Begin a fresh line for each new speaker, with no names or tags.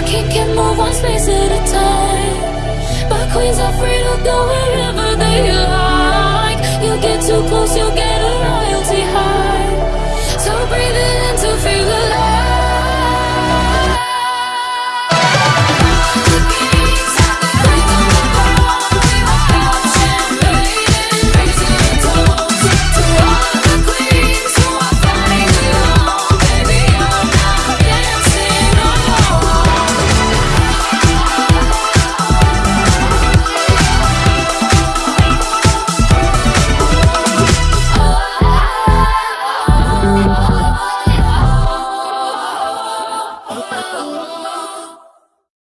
a kick and move one space at a time. But queens are free to go wherever they are. Oh.